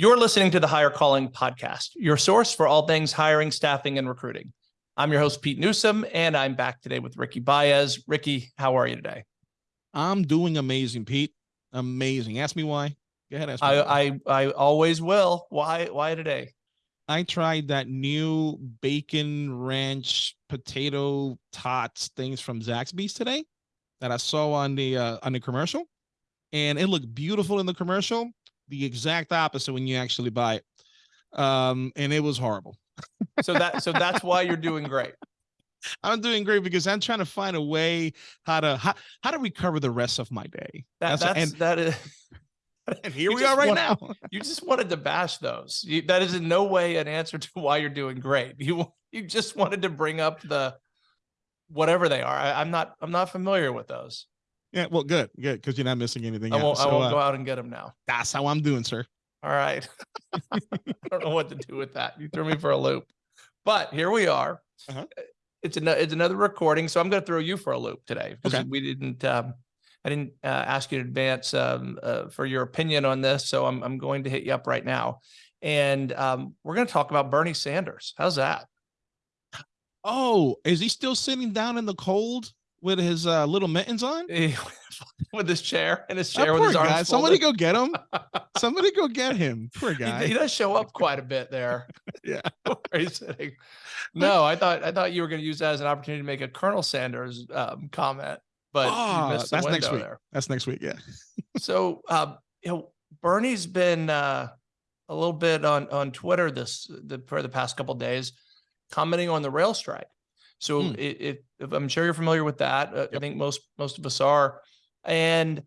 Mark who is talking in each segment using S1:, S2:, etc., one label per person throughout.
S1: You're listening to the Hire Calling podcast, your source for all things hiring, staffing, and recruiting. I'm your host, Pete Newsome, and I'm back today with Ricky Baez. Ricky, how are you today?
S2: I'm doing amazing, Pete. Amazing. Ask me why. Go ahead. Ask me
S1: I,
S2: why.
S1: I I always will. Why why today?
S2: I tried that new bacon ranch potato tots things from Zaxby's today that I saw on the uh, on the commercial, and it looked beautiful in the commercial. The exact opposite when you actually buy it, um, and it was horrible.
S1: So that so that's why you're doing great.
S2: I'm doing great because I'm trying to find a way how to how, how to recover the rest of my day.
S1: That that's,
S2: and,
S1: that is
S2: and here we are right now.
S1: you just wanted to bash those. You, that is in no way an answer to why you're doing great. You you just wanted to bring up the whatever they are. I, I'm not I'm not familiar with those.
S2: Yeah, well, good, good, because you're not missing anything.
S1: I won't I
S2: So,
S1: won't
S2: uh,
S1: go out and get them now.
S2: That's how I'm doing, sir.
S1: All right. I don't know what to do with that. You threw me for a loop. But here we are.
S2: Uh-huh.
S1: It's an, it's another recording, so I'm going to throw you for a loop today because
S2: Okay.
S1: we didn't um, I didn't uh, ask you in advance um, uh, for your opinion on this, so I'm I'm going to hit you up right now, and um, we're going to talk about Bernie Sanders. How's that?
S2: Oh, is he still sitting down in the cold with his uh, little mittens on?
S1: with his chair and his
S2: That
S1: chair with his arms
S2: guy. Somebody go get him. Somebody go get him. Poor guy.
S1: he does show up quite a bit there.
S2: Yeah.
S1: where he's sitting. No, I thought I thought you were going to use that as an opportunity to make a Colonel Sanders um, comment, but
S2: Ah,
S1: you missed the
S2: that's next week.
S1: there.
S2: That's next week. Yeah.
S1: So, um, you know, Bernie's been uh, a little bit on on Twitter this the for the past couple days, commenting on the rail strike. So, it, it, if I'm sure you're familiar with that. Uh, I think most most of us are, and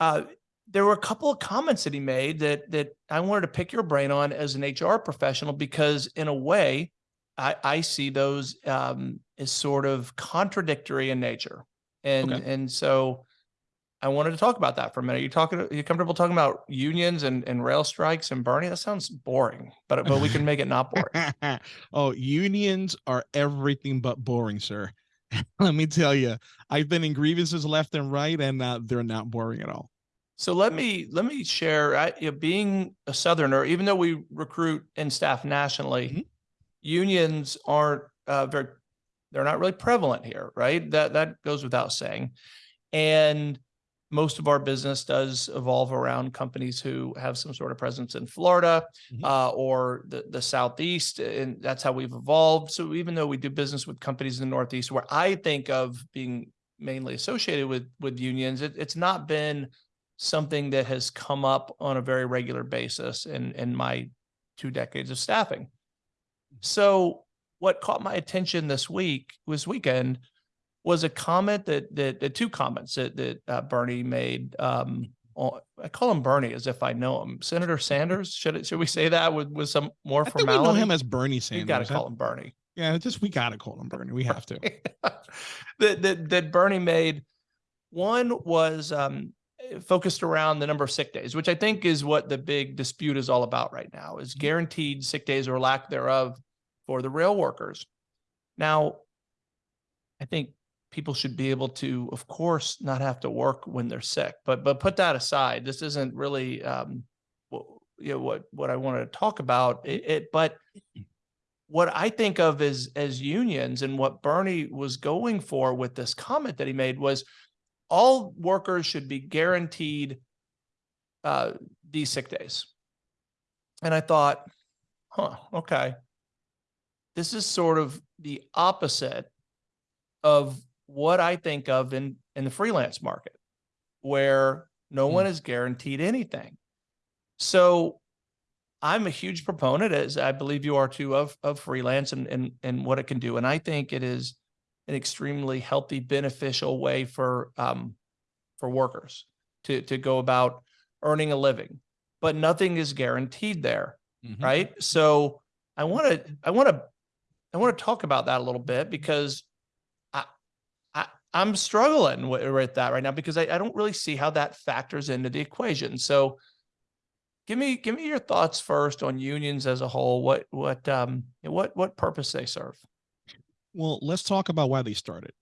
S1: uh, there were a couple of comments that he made that that I wanted to pick your brain on as an HR professional because, in a way, I, I see those um, as sort of contradictory in nature, and
S2: Okay.
S1: and so I wanted to talk about that for a minute. You talking? Are you comfortable talking about unions and, and rail strikes and Bernie? That sounds boring, but but we can make it not boring.
S2: oh, unions are everything but boring, sir. Let me tell you, I've been in grievances left and right, and uh, they're not boring at all.
S1: So let me let me share. I, you know, being a Southerner, even though we recruit and staff nationally,
S2: Mhm.
S1: unions aren't uh, very. They're not really prevalent here, right? That that goes without saying. And most of our business does evolve around companies who have some sort of presence in Florida
S2: Mhm.
S1: uh, or the the Southeast, and that's how we've evolved. So even though we do business with companies in the Northeast, where I think of being mainly associated with with unions, it, it's not been something that has come up on a very regular basis in in my two decades of staffing. So what caught my attention this week was weekend was a comment that that the two comments that that uh, Bernie made. Um, on, I call him Bernie as if I know him. Senator Sanders. Should it, should we say that with with some more
S2: I think we know him as Bernie
S1: you
S2: Sanders.
S1: got to call him Bernie.
S2: Yeah, just we gotta call him Bernie. We have to.
S1: that, that that Bernie made. One was um, focused around the number of sick days, which I think is what the big dispute is all about right now: is guaranteed sick days or lack thereof for the rail workers. Now, I think people should be able to, of course, not have to work when they're sick. But but put that aside. This isn't really um, what you know what what I wanted to talk about. It, it but what I think of as as unions and what Bernie was going for with this comment that he made was all workers should be guaranteed uh, these sick days. And I thought, huh, okay. This is sort of the opposite of what I think of in in the freelance market, where no
S2: Hmm.
S1: one is guaranteed anything. So I'm a huge proponent, as I believe you are too, of of freelance and and and what it can do. And I think it is an extremely healthy, beneficial way for um for workers to to go about earning a living. But nothing is guaranteed there,
S2: Mhm.
S1: right? So I want to I want to I want to talk about that a little bit because I'm struggling with, with that right now because I, I don't really see how that factors into the equation. So give me give me your thoughts first on unions as a whole. What what um what what purpose they serve?
S2: Well, let's talk about why they started.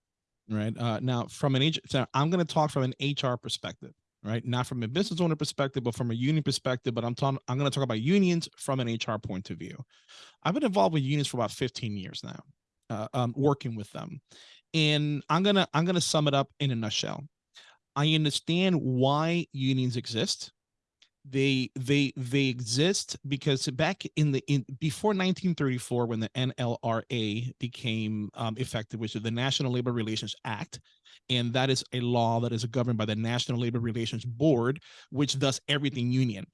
S2: Right uh, now, from an so I'm going to talk from an HR perspective. right? Not from a business owner perspective, but from a union perspective. But I'm talking, I'm going to talk about unions from an HR point of view. I've been involved with unions for about 15 years now, uh, um, working with them, and I'm gonna I'm gonna sum it up in a nutshell. I understand why unions exist they they they exist because back in the in before 1934 when the NLRA became um, effective which is the National Labor Relations Act and that is a law that is governed by the National Labor Relations Board, which does everything union.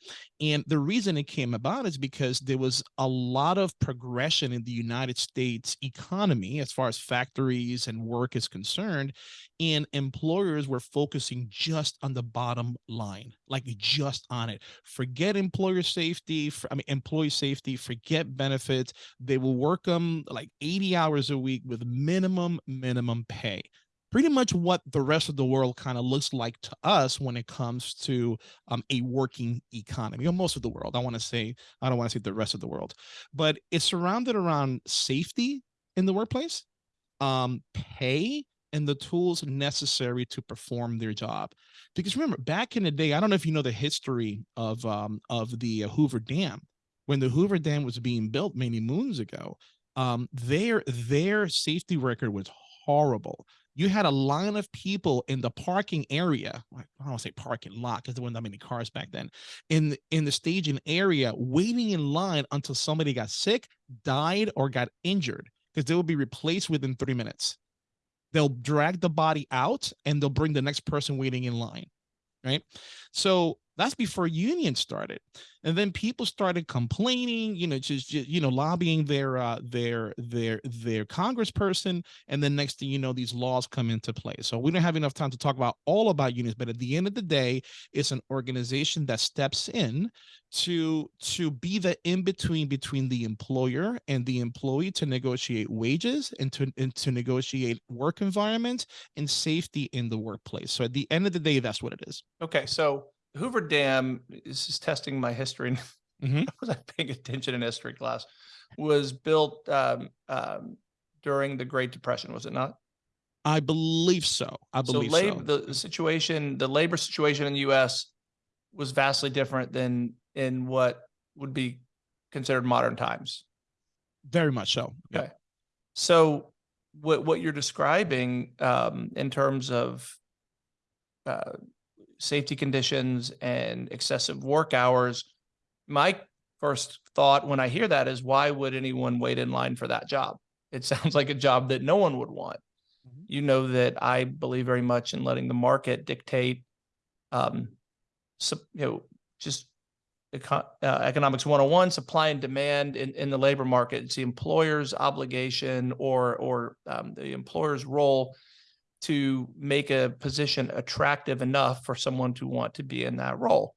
S2: And the reason it came about is because there was a lot of progression in the United States economy as far as factories and work is concerned, and employers were focusing just on the bottom line, like just on it. Forget employer safety, for, I mean, employee safety, forget benefits. They will work them like 80 hours a week with minimum, minimum pay pretty much what the rest of the world kind of looks like to us when it comes to um, a working economy or most of the world. I want to say, I don't want to say the rest of the world, but it's surrounded around safety in the workplace, um, pay, and the tools necessary to perform their job. Because remember, back in the day, I don't know if you know the history of um, of the uh, Hoover Dam. When the Hoover Dam was being built many moons ago, um, their their safety record was horrible you had a line of people in the parking area. I don't want to say parking lot because there weren't that many cars back then. In in the staging area, waiting in line until somebody got sick, died, or got injured because they will be replaced within three minutes. They'll drag the body out and they'll bring the next person waiting in line. Right. So that's before unions started. And then people started complaining, you know, just, just you know, lobbying their uh, their their their congressperson. And then next thing you know, these laws come into play. So we don't have enough time to talk about all about unions, but at the end of the day, it's an organization that steps in to to be the in between between the employer and the employee to negotiate wages and to and to negotiate work environment and safety in the workplace. So at the end of the day, that's what it is.
S1: Okay, so Hoover Dam this is testing my history.
S2: Mhm.
S1: was I paying attention in history class? Was built um, um, during the Great Depression, was it not?
S2: I believe so. I
S1: So
S2: believe
S1: labor,
S2: so.
S1: the, the situation, the labor situation in the U.S. was vastly different than in what would be considered modern times.
S2: Very much so. Yeah.
S1: Okay. So what what you're describing um, in terms of uh, safety conditions and excessive work hours, my first thought when I hear that is why would anyone wait in line for that job? It sounds like a job that no one would want.
S2: Mhm.
S1: You know that I believe very much in letting the market dictate, um, sup- you know, just uh, economics 101 supply and demand in, in the labor market it's the employer's obligation or or um, the employer's role to make a position attractive enough for someone to want to be in that role.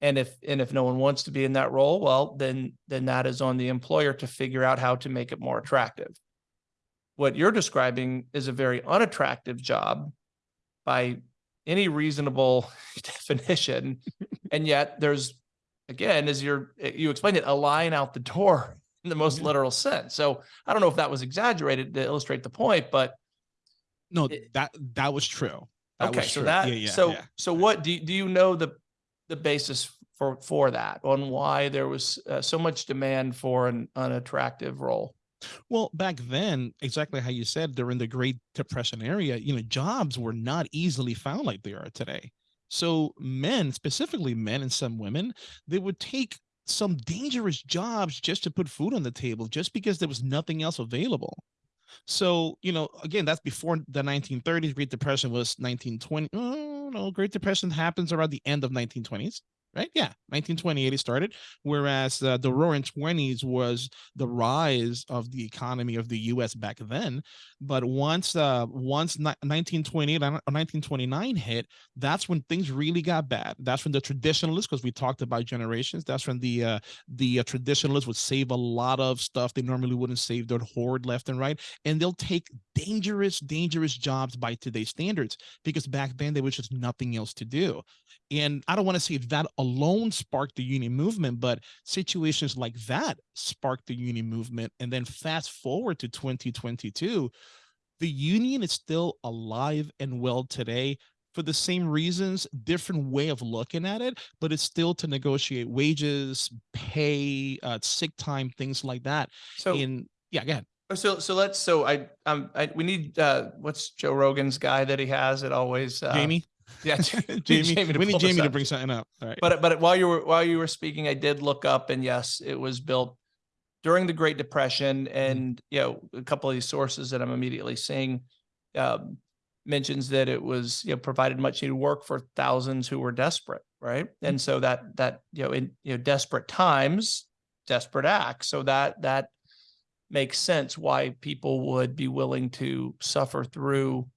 S1: And if and if no one wants to be in that role well then then that is on the employer to figure out how to make it more attractive. What you're describing is a very unattractive job by any reasonable definition. And yet there's again as you're you explained it a line out the door in the most literal sense. So i don't know if that was exaggerated to illustrate the point but
S2: No,
S1: It-
S2: that that was true. That
S1: okay
S2: was
S1: so
S2: true.
S1: that
S2: yeah, yeah,
S1: so
S2: yeah.
S1: so what do you, do you know the the basis for for that on why there was uh, so much demand for an unattractive role
S2: Well, back then, exactly how you said, during the Great Depression area, you know, jobs were not easily found like they are today. So men, specifically men and some women, they would take some dangerous jobs just to put food on the table, just because there was nothing else available. So, you know, again, that's before the 1930s. Great Depression was 1920. Mm, oh, no, Great Depression happens around the end of 1920s, right? Yeah, 1928 it started. Whereas uh, the Roaring 20s was the rise of the economy of the U.S. back then. But once, uh, once 1928 or 1929 hit, that's when things really got bad. That's when the traditionalists, because we talked about generations, that's when the uh, the uh, traditionalists would save a lot of stuff they normally wouldn't save. They'd hoard left and right, and they'll take dangerous, dangerous jobs by today's standards because back then there was just nothing else to do. And I don't want to say that alone sparked the union movement, but situations like that sparked the union movement. And then fast forward to 2022, the union is still alive and well today for the same reasons, different way of looking at it, but it's still to negotiate wages, pay, uh, sick time, things like that.
S1: So,
S2: In yeah, go ahead.
S1: so, so let's, so I, um, I, we need, uh, what's Joe Rogan's guy that he has it always, uh,
S2: Jamie,
S1: Yeah,
S2: Jamie,
S1: Jamie
S2: we need Jamie to bring something up. All right.
S1: But but while you were while you were speaking, I did look up, and yes, it was built during the Great Depression. Mm-hmm. And you know, a couple of these sources that I'm immediately seeing um, mentions that it was you know provided much needed work for thousands who were desperate, right? Mm-hmm. And so that that you know in you know desperate times, desperate acts. So that that makes sense why people would be willing to suffer through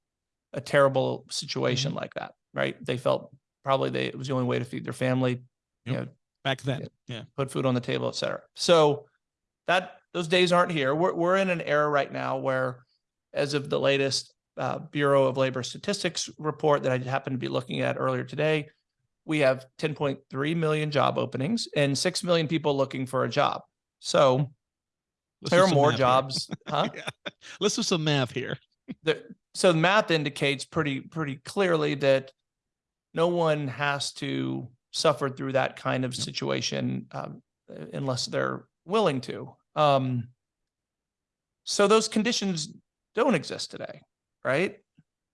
S1: a terrible situation mm-hmm. like that, right? They felt probably they it was the only way to feed their family, you
S2: Yep.
S1: know,
S2: Back then. Yeah.
S1: put food on the table, et cetera. So that those days aren't here. We're we're in an era right now where, as of the latest uh, Bureau of Labor Statistics report that I happened to be looking at earlier today, we have 10.3 million job openings and six million people looking for a job. So
S2: Let's
S1: there
S2: do
S1: are
S2: some
S1: more
S2: math here.
S1: jobs, huh?
S2: Yeah. Let's do some math here.
S1: so the math indicates pretty pretty clearly that no one has to suffer through that kind of situation um, unless they're willing to. Um, so those conditions don't exist today, right?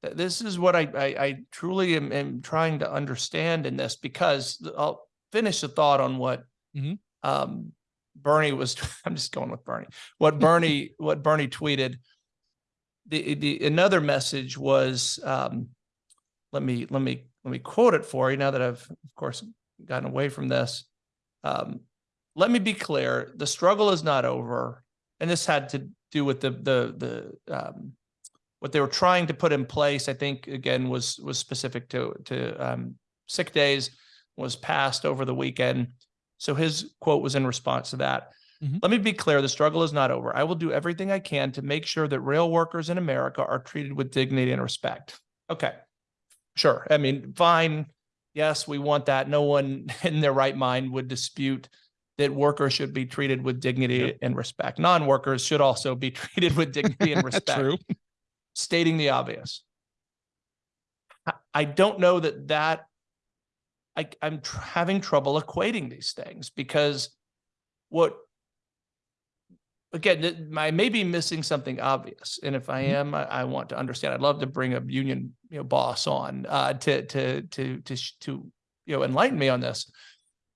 S1: This is what I I, I truly am, am trying to understand in this because I'll finish the thought on what
S2: Mhm.
S1: um, Bernie was. I'm just going with Bernie. What Bernie what Bernie tweeted the the another message was um let me let me let me quote it for you now that I've of course gotten away from this. Um let me be clear, the struggle is not over. And this had to do with the the the um what they were trying to put in place, I think again was was specific to to um sick days was passed over the weekend. So his quote was in response to that.
S2: Mhm.
S1: Let me be clear, the struggle is not over. I will do everything I can to make sure that rail workers in America are treated with dignity and respect. Okay. Sure. I mean, fine. Yes, we want that. No one in their right mind would dispute that workers should be treated with dignity
S2: Yep.
S1: and respect. Non-workers should also be treated with dignity and respect
S2: True.
S1: stating the obvious. I- don't know that that I, I'm tr- having trouble equating these things because what again, I may be missing something obvious, and if I
S2: Mhm.
S1: am, I, I want to understand. I'd love to bring a union you know boss on uh, to to to to to you know enlighten me on this,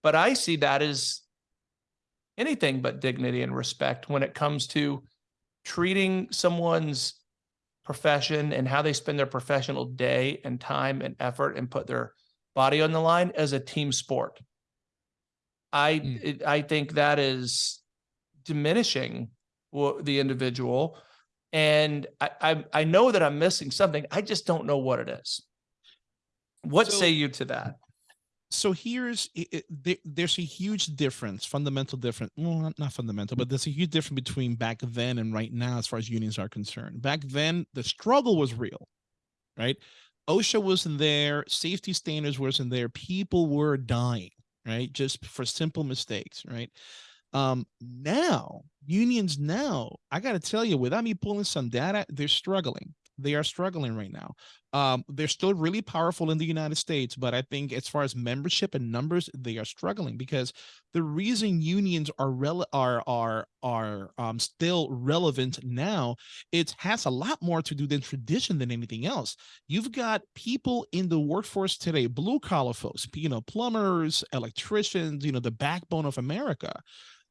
S1: but I see that as anything but dignity and respect when it comes to treating someone's profession and how they spend their professional day and time and effort and put their body on the line as a team sport. I
S2: Mm.
S1: it- I think that is diminishing the individual, and I, I I know that I'm missing something. I just don't know what it is. What
S2: So-
S1: say you to that?
S2: so here's i- i- there, there's a huge difference fundamental difference well not, not fundamental but there's a huge difference between back then and right now as far as unions are concerned back then the struggle was real right osha wasn't there safety standards wasn't there people were dying right just for simple mistakes right um now unions now i got to tell you without me pulling some data they're struggling. They are struggling right now. Um, they're still really powerful in the United States, but I think as far as membership and numbers, they are struggling because the reason unions are rel are are are um, still relevant now, it has a lot more to do than tradition than anything else. You've got people in the workforce today, blue collar folks, you know, plumbers, electricians, you know, the backbone of America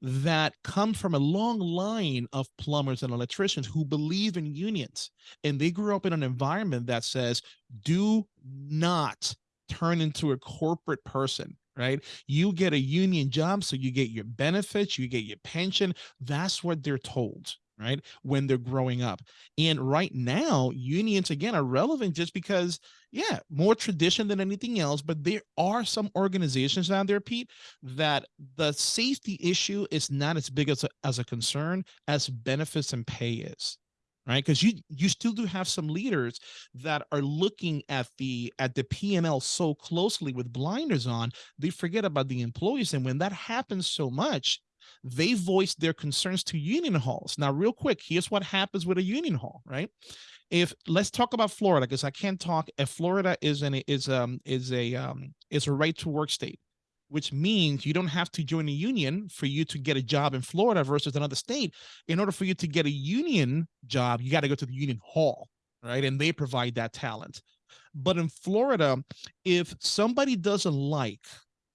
S2: that come from a long line of plumbers and electricians who believe in unions and they grew up in an environment that says do not turn into a corporate person right? You get a union job so you get your benefits you get your pension. That's what they're told right when they're growing up. And right now unions again are relevant just because yeah more tradition than anything else but there are some organizations out there pete that the safety issue is not as big as a, as a concern as benefits and pay is right? Because you you still do have some leaders that are looking at the at the p&l so closely with blinders on they forget about the employees. And when that happens so much they voiced their concerns to union halls now real quick here's what happens with a union hall right if let's talk about Florida because I can't talk. If Florida is an is um is a um is a right to work state, which means you don't have to join a union for you to get a job in Florida versus another state. In order for you to get a union job, you got to go to the union hall, right? And they provide that talent. But in Florida, if somebody doesn't like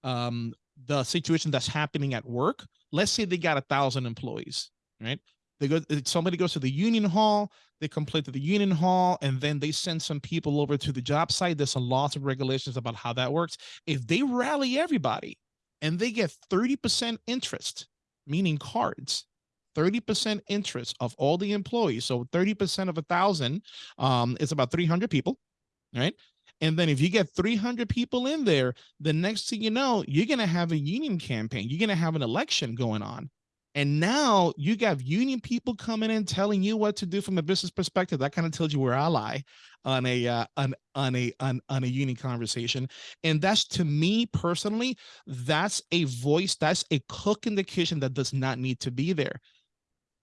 S2: um, the situation that's happening at work, let's say they got a thousand employees, right? They go, somebody goes to the union hall, they complain to the union hall, and then they send some people over to the job site. There's a lots of regulations about how that works. If they rally everybody and they get 30% interest, meaning cards, 30% interest of all the employees. So 30% of a thousand um, is about 300 people, right? And then if you get 300 people in there, the next thing you know, you're going to have a union campaign. You're going to have an election going on. And now you got union people coming in telling you what to do from a business perspective. That kind of tells you where I lie on a uh, on on a on, on a union conversation. And that's to me personally, that's a voice, that's a cook in the kitchen that does not need to be there.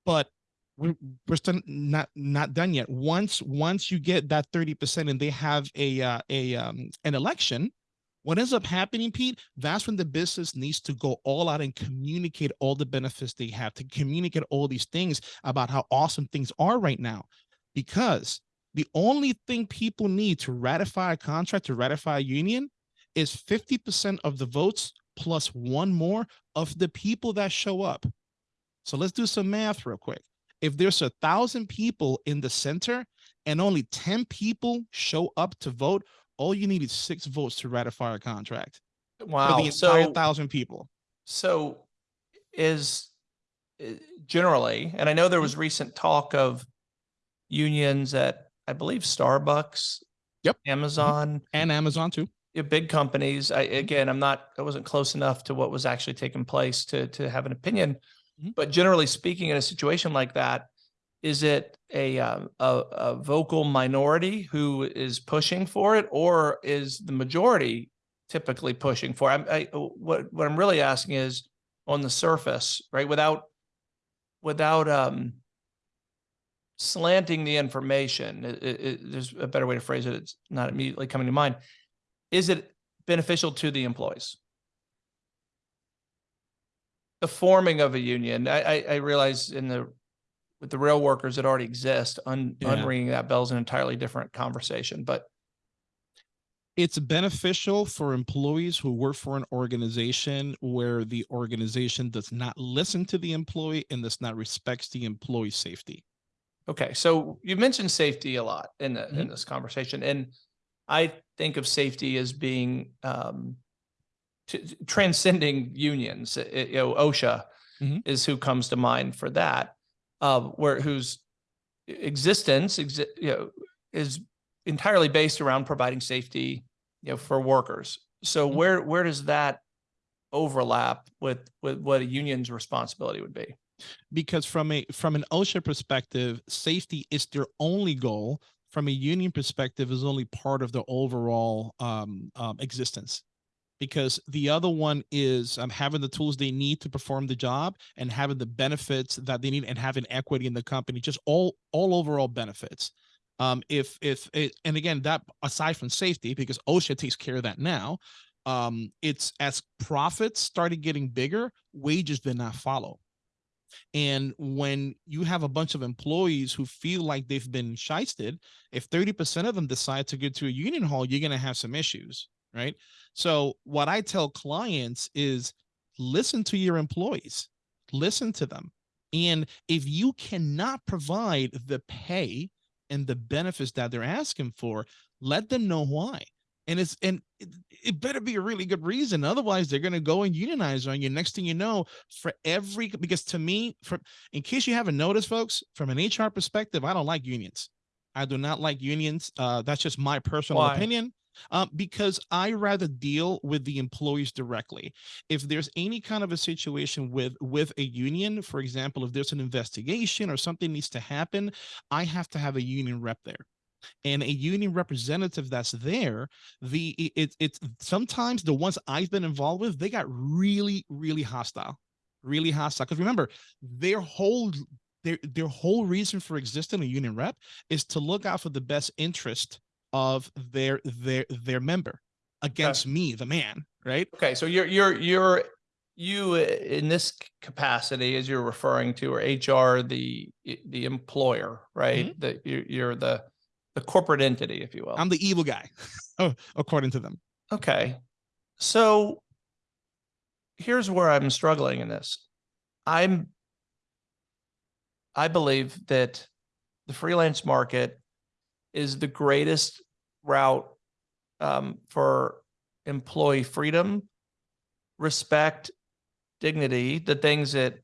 S2: But we're, we're still not not done yet. Once once you get that 30% and they have a uh, a um, an election, what ends up happening, Pete, that's when the business needs to go all out and communicate all the benefits they have, to communicate all these things about how awesome things are right now. Because the only thing people need to ratify a contract, to ratify a union, is 50% of the votes plus one more of the people that show up. So let's do some math real quick. If there's a thousand people in the center and only 10 people show up to vote, all you need is six votes to ratify a contract
S1: Wow.
S2: for the entire
S1: So,
S2: thousand people.
S1: so is uh, generally, and I know there
S2: Mm-hmm.
S1: was recent talk of unions at, I believe, Starbucks.
S2: Yep.
S1: Amazon,
S2: And Amazon too.
S1: yeah, big companies. I, again, I'm not, I wasn't close enough to what was actually taking place to, to have an opinion.
S2: Mhm.
S1: But generally speaking, in a situation like that, is it a, um, a, a vocal minority who is pushing for it or is the majority typically pushing for? it? I'm, I, what, what I'm really asking is on the surface, right? Without, without, um, slanting the information, it, it- there's a better way to phrase it. It's not immediately coming to mind. Is it beneficial to the employees? The forming of a union, I, I, I realize in the, with the rail workers that already exist, un,
S2: Yeah.
S1: unringing that bell is an entirely different conversation, but
S2: It's beneficial for employees who work for an organization where the organization does not listen to the employee and does not respects the employee safety.
S1: Okay, so you mentioned safety a lot in the, in
S2: Mhm.
S1: this conversation, and I think of safety as being um transcending unions. I- I- you know, OSHA
S2: Mhm.
S1: is who comes to mind for that, uh, where whose existence exi- you know is entirely based around providing safety, you know, for workers. So
S2: Mhm.
S1: where where does that overlap with with what a union's responsibility would be?
S2: because from a from an OSHA perspective, safety is their only goal. From a union perspective, is only part of the overall um, um, existence. Because the other one is um, having the tools they need to perform the job and having the benefits that they need and having equity in the company, just all all overall benefits. Um, if if it, and again that aside from safety, because OSHA takes care of that now, um, it's as profits started getting bigger, wages did not follow. And when you have a bunch of employees who feel like they've been shysted, if 30% of them decide to go to a union hall, you're going to have some issues, right? So, what I tell clients is listen to your employees, listen to them. And if you cannot provide the pay and the benefits that they're asking for, let them know why. And it's and it, it better be a really good reason. Otherwise, they're gonna go and unionize on you. Next thing you know, for every because to me, from in case you haven't noticed, folks, from an HR perspective, I don't like unions. I do not like unions. Uh, that's just my personal
S1: Why?
S2: opinion. Um, because I rather deal with the employees directly. If there's any kind of a situation with with a union, for example, if there's an investigation or something needs to happen, I have to have a union rep there and a union representative that's there the it, it it's sometimes the ones i've been involved with they got really really hostile really hostile because remember their whole their their whole reason for existing a union rep is to look out for the best interest of their their their member against me, the man, right?
S1: Okay, so you're, you're, you're, you uh, in this capacity, as you're referring to, or HR, the, the employer, right? The, you're, you're the, the corporate entity, if you will.
S2: I'm the evil guy, according to them.
S1: Okay, so here's where I'm struggling in this. I'm, I believe that the freelance market is the greatest route um, for employee freedom, respect, dignity, the things that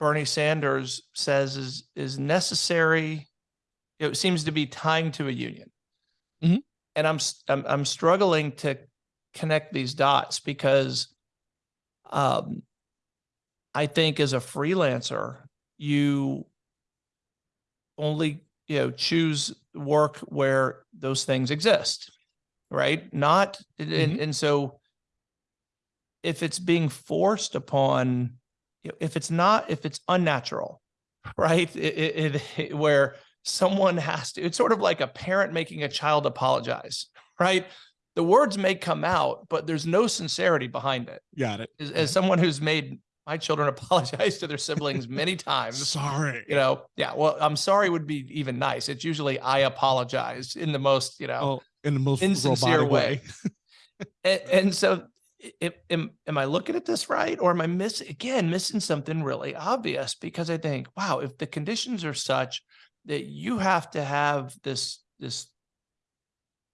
S1: Bernie Sanders says is is necessary. It seems to be tying to a union,
S2: Mhm.
S1: and I'm, I'm I'm struggling to connect these dots because, um, I think as a freelancer, you only you know choose work where those things exist right? Not and,
S2: Mhm.
S1: and so if it's being forced upon you know, if it's not if it's unnatural right? It, it, it- where someone has to it's sort of like a parent making a child apologize right? The words may come out but there's no sincerity behind it.
S2: Got it.
S1: as, as someone who's made my children apologize to their siblings many times
S2: Sorry.
S1: you know yeah well i'm sorry would be even nice it's usually i apologize in the most you know
S2: Oh, in the most
S1: insincere way.
S2: way.
S1: and, and so am, am i looking at this right or am i missing again missing something really obvious because i think wow if the conditions are such that you have to have this this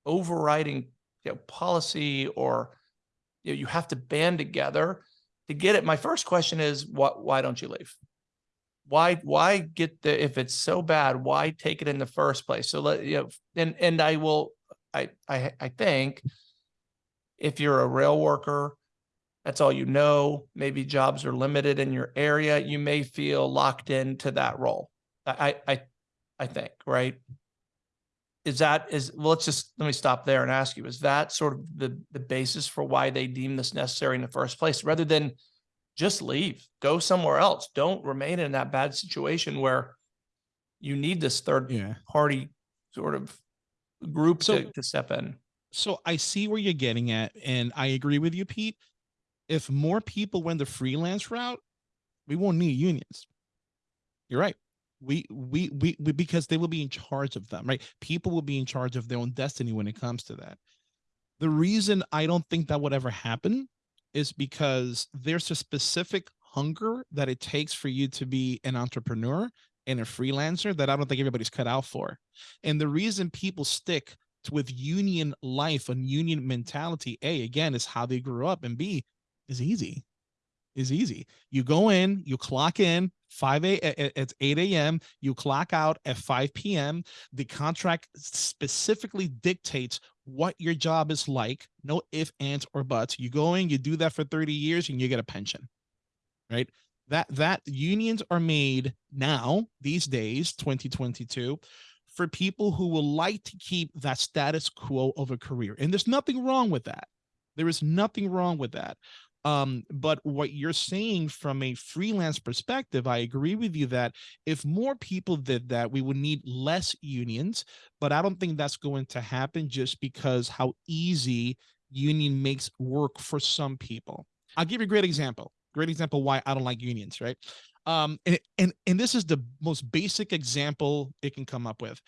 S1: overriding you know policy or you know you have to band together to get it my first question is what why don't you leave? Why why get the if it's so bad why take it in the first place? So let you know and and i will i i i think if you're a rail worker that's all you know maybe jobs are limited in your area you may feel locked into that role. I i i, I think right is that is well let's just let me stop there and ask you is that sort of the the basis for why they deem this necessary in the first place rather than just leave go somewhere else don't remain in that bad situation where you need this third
S2: Yeah.
S1: party sort of group
S2: So-
S1: to, to step in
S2: So I see where you're getting at, and I agree with you, Pete. If more people went the freelance route, we won't need unions. You're right. We, we we because they will be in charge of them, right? People will be in charge of their own destiny when it comes to that. The reason I don't think that would ever happen is because there's a specific hunger that it takes for you to be an entrepreneur and a freelancer that I don't think everybody's cut out for. And the reason people stick with union life and union mentality, A, again, is how they grew up, and B, is easy. Is easy. You go in, you clock in 5 a it's 8 a.m. You clock out at 5 p.m. The contract specifically dictates what your job is like. No if, ands, or buts. You go in, you do that for 30 years, and you get a pension. Right? That that unions are made now, these days, 2022, for people who will like to keep that status quo of a career. And there's nothing wrong with that. There is nothing wrong with that. Um, but what you're saying from a freelance perspective, I agree with you that if more people did that, we would need less unions. But I don't think that's going to happen just because how easy union makes work for some people. I'll give you a great example. Great example why I don't like unions, right? Um, and, and and this is the most basic example it can come up with.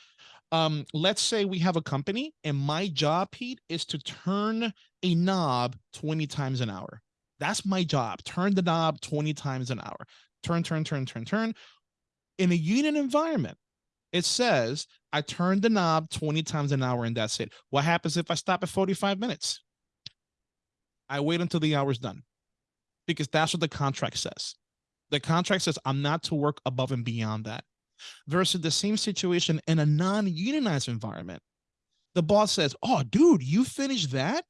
S2: Um, let's say we have a company and my job, Pete, is to turn a knob 20 times an hour. That's my job. Turn the knob 20 times an hour. Turn, turn, turn, turn, turn. In a union environment, it says I turn the knob 20 times an hour and that's it. What happens if I stop at 45 minutes? I wait until the hour's done because that's what the contract says. The contract says I'm not to work above and beyond that. Versus the same situation in a non unionized environment. The boss says, Oh, dude, you finished that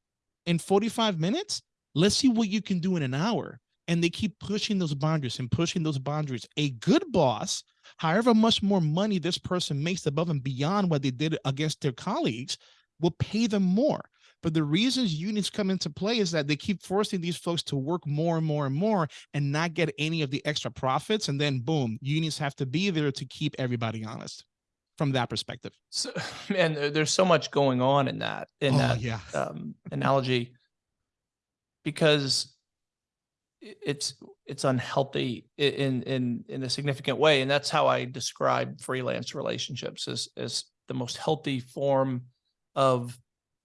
S2: in 45 minutes? Let's see what you can do in an hour. And they keep pushing those boundaries and pushing those boundaries. A good boss, however much more money this person makes above and beyond what they did against their colleagues, will pay them more But the reasons unions come into play is that they keep forcing these folks to work more and more and more and not get any of the extra profits. And then boom, unions have to be there to keep everybody honest from that perspective.
S1: So, man, there's so much going on in that, in
S2: Oh,
S1: that
S2: yeah.
S1: um, analogy because it's it's unhealthy in in in a significant way, and that's how I describe freelance relationships as as the most healthy form of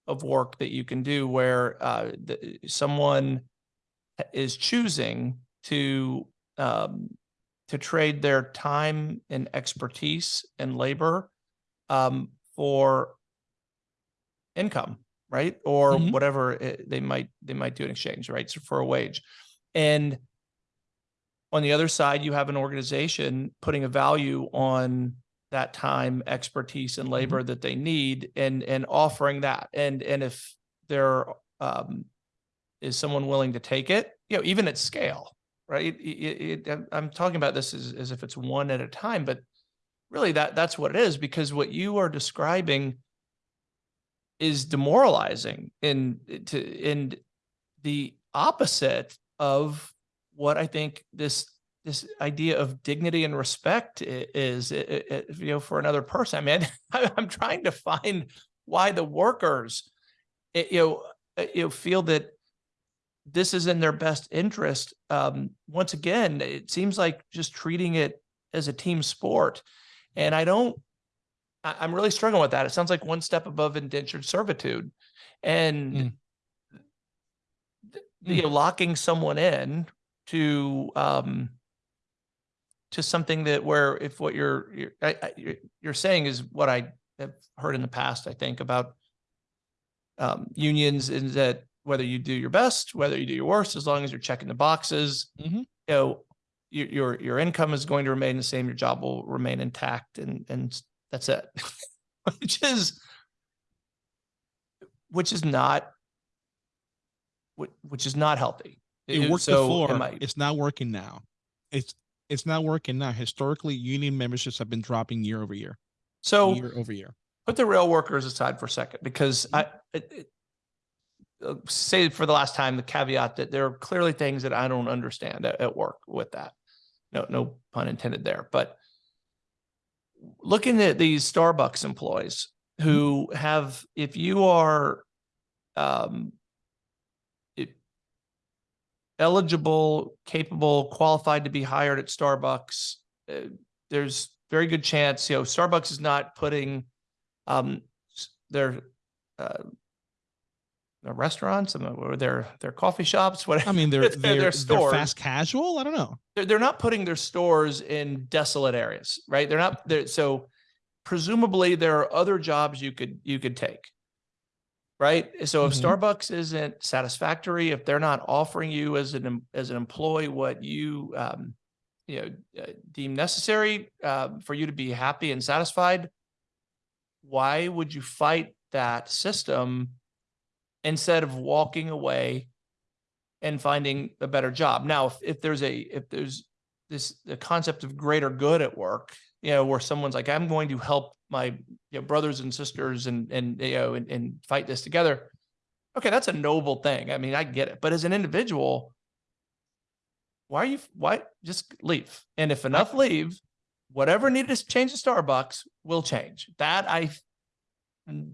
S1: of work that you can do, where uh, the, someone is choosing to um, to trade their time and expertise and labor um, for income, right? Or
S2: Mhm.
S1: whatever it, they might they might do in exchange, right? So for a wage, and on the other side, you have an organization putting a value on that time, expertise, and labor that they need, and and offering that. And and if there um, is someone willing to take it, you know, even at scale, right? It- it- I'm talking about this as as if it's one at a time, but really that that's what it is because what you are describing is demoralizing in to and the opposite of what I think this this idea of dignity and respect is you know for another person. I mean, I'm trying to find why the workers you know you know feel that this is in their best interest. Um, once again, it seems like just treating it as a team sport, and I don't. I, I'm really struggling with that. It sounds like one step above indentured servitude, and
S2: Mm.
S1: you know, locking someone in to um to something that where if what you're you're, I, you're you're saying is what I have heard in the past, I think about um, unions is that whether you do your best, whether you do your worst, as long as you're checking the boxes,
S2: Mhm.
S1: you know, your, your, your income is going to remain the same. Your job will remain intact and, and that's it. which is, which is not, which, is not healthy.
S2: It worked
S1: so
S2: before.
S1: I-
S2: It's not working now. It's it's not working now. Historically, union memberships have been dropping year over year,
S1: So
S2: year over year.
S1: put the rail workers aside for a second because I it, it, uh, say for the last time the caveat that there are clearly things that I don't understand at, at work with that. No, no pun intended there. But looking at these Starbucks employees who have, if you are um, it, eligible, capable, qualified to be hired at Starbucks, uh, there's very good chance, you know, Starbucks is not putting um, their uh, their restaurants and or their their coffee shops, whatever.
S2: I mean, they're
S1: They're-
S2: they're,
S1: they're
S2: they're
S1: stores.
S2: fast casual. I don't know.
S1: They're, they're not putting their stores in desolate areas, right? They're not there. So presumably there are other jobs you could you could take. Right. So if
S2: Mhm.
S1: Starbucks isn't satisfactory, if they're not offering you as an as an employee what you um, you know uh, deem necessary uh, for you to be happy and satisfied, why would you fight that system instead of walking away and finding a better job? Now, if, if there's a if there's this the concept of greater good at work, you know, where someone's like, I'm going to help my you know, brothers and sisters and and you know and, and fight this together. Okay, that's a noble thing. I mean, I get it. But as an individual, why are you why just leave? And if enough leave, whatever needed to change the Starbucks will change. That I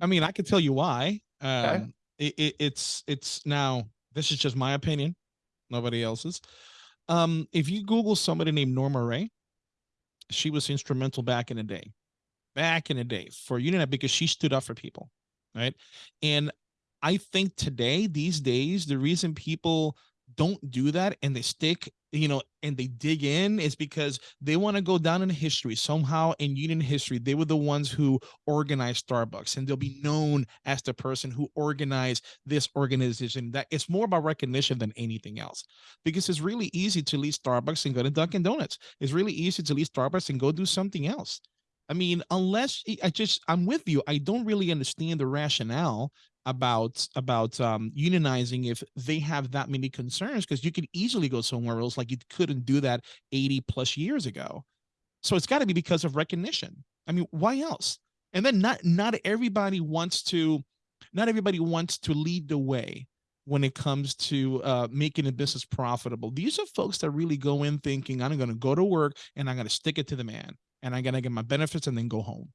S2: I mean, I can tell you why. Um, it, it, it's it's now. This is just my opinion, nobody else's. Um, if you Google somebody named Norma Rae, she was instrumental back in the day, back in the day for Unionet because she stood up for people, right? And I think today, these days, the reason people don't do that and they stick, you know, and they dig in is because they want to go down in history somehow in union history. They were the ones who organized Starbucks and they'll be known as the person who organized this organization. That it's more about recognition than anything else because it's really easy to leave Starbucks and go to Dunkin' Donuts. It's really easy to leave Starbucks and go do something else. I mean, unless I just I'm with you, I don't really understand the rationale about about um, unionizing if they have that many concerns because you could easily go somewhere else like you couldn't do that 80 plus years ago. So it's got to be because of recognition. I mean, why else? And then not not everybody wants to not everybody wants to lead the way when it comes to uh, making a business profitable. These are folks that really go in thinking, I'm going to go to work and I'm going to stick it to the man and I'm going to get my benefits and then go home.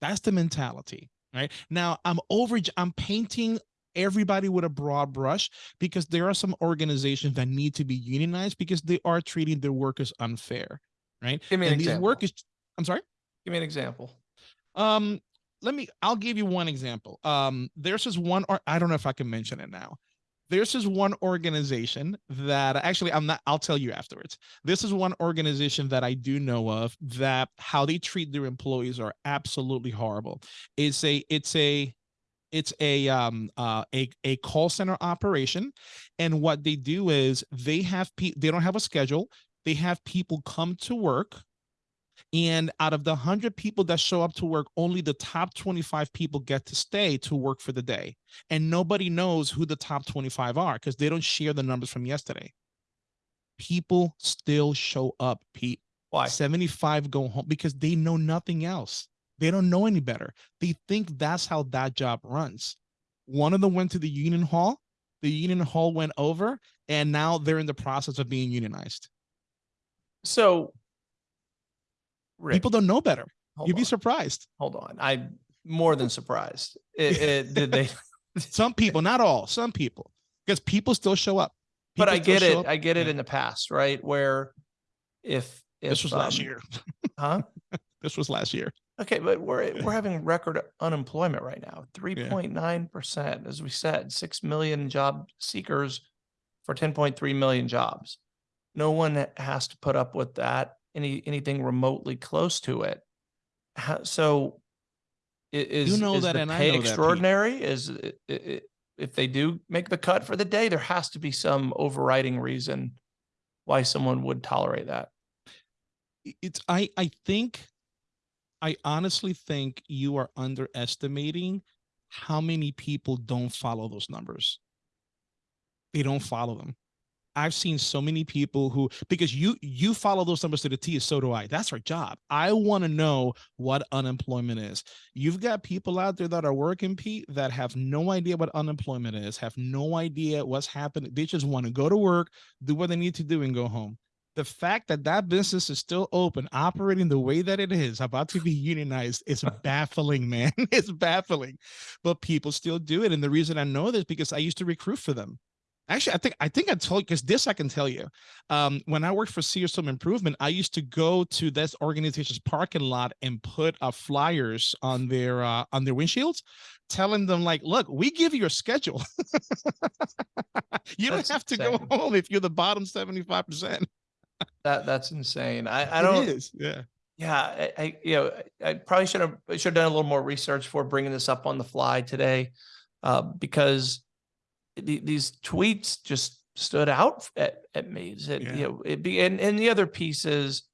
S2: That's the mentality, right? Now I'm over, I'm painting everybody with a broad brush because there are some organizations that need to be unionized because they are treating their workers unfair, right?
S1: Give me an
S2: and these
S1: example.
S2: workers, I'm sorry.
S1: Give me an example.
S2: Um, let me, I'll give you one example. Um, there's this one, or I don't know if I can mention it now. This one organization that actually I'm not, I'll tell you afterwards. This is one organization that I do know of that how they treat their employees are absolutely horrible. It's a, it's a, it's a um uh a, a call center operation and what they do is they have pe- they don't have a schedule they have people come to work and out of the 100 people that show up to work only the top 25 people get to stay to work for the day. And nobody knows who the top 25 are because they don't share the numbers from yesterday. People still show up pete.
S1: Why?
S2: 75 go home because they know nothing else. They don't know any better. They think that's how that job runs. One of them went to the union hall. The union hall went over and now they're in the process of being unionized.
S1: So, Rick,
S2: people don't know better you'd be surprised
S1: hold on. I'm more than surprised. It, it, did they?
S2: some people not all some people because people still show up
S1: but I get it.
S2: up.
S1: I get it in the past, right? Where if if
S2: this was last
S1: um,
S2: year
S1: huh?
S2: this was last year
S1: Okay, but we're we're having record unemployment right now. Three point nine percent, as we said, six million job seekers for ten point three million jobs. No one has to put up with that. Any anything remotely close to it. How, so, is
S2: know
S1: is
S2: that and I know that,
S1: extraordinary? Is it, it, if they do make the cut for the day, there has to be some overriding reason why someone would tolerate that.
S2: it's i i think i honestly think you are underestimating how many people don't follow those numbers they don't follow them i've seen so many people who because you you follow those numbers to the t so do i that's our job i want to know what unemployment is you've got people out there that are working pete that have no idea what unemployment is have no idea what's happening they just want to go to work do what they need to do and go home the fact that that business is still open, operating the way that it is, about to be unionized, is baffling, man. it's baffling, but people still do it. And the reason I know this because I used to recruit for them. Actually, I think I think I told you because this I can tell you. Um, when I worked for Home Improvement, I used to go to this organization's parking lot and put uh, flyers on their uh, on their windshields, telling them like, "Look, we give you a schedule. you don't have to go home if you're the bottom seventy five percent."
S1: That that's insane. I, I don't
S2: is, yeah.
S1: Yeah, I, I you know, I probably should have should have done a little more research before bringing this up on the fly today, uh, because the, these tweets just stood out at, at me. It,
S2: Yeah.
S1: You know, it be and, and the other pieces.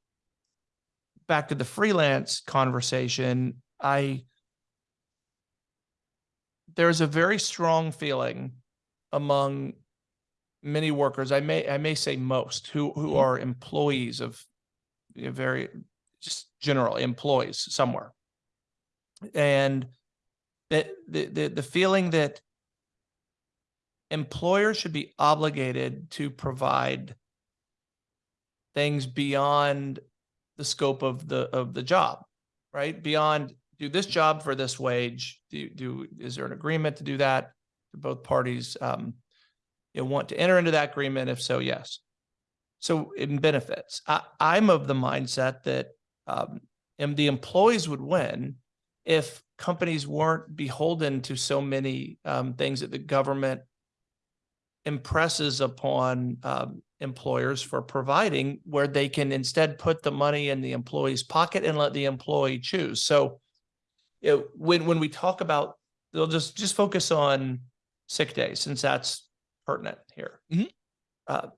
S1: Back to the freelance conversation, I there's a very strong feeling among many workers. I may I may say most who who
S2: Mhm.
S1: are employees of you know, very just general employees somewhere. And that the, the the feeling that employers should be obligated to provide things beyond the scope of the of the job, right? Beyond do this job for this wage. Do do is there an agreement to do that? Do both parties um, you know, want to enter into that agreement? If so, yes. So in benefits, I, I'm of the mindset that um, and the employees would win if companies weren't beholden to so many um, things that the government impresses upon um, employers for providing, where they can instead put the money in the employee's pocket and let the employee choose. So, when when we talk about, they'll just just focus on sick days since that's pertinent here.
S2: Mhm.
S1: Uh,